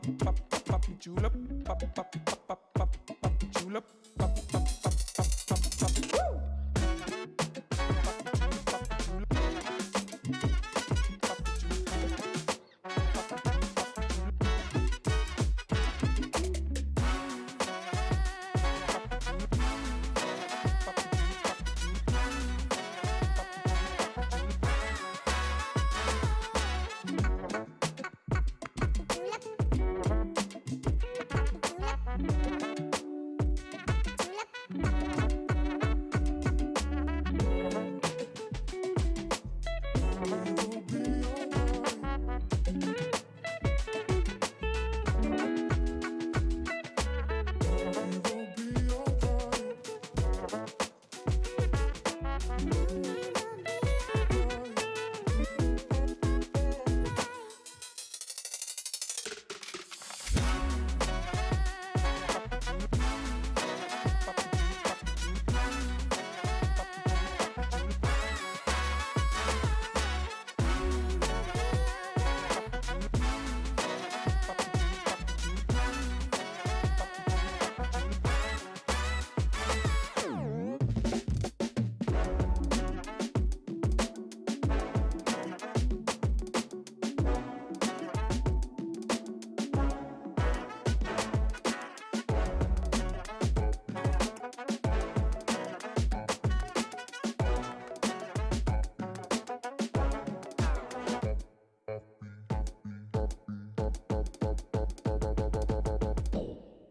pop pop pop pop pop, pop pop pop pop pop julep pop pop Bye.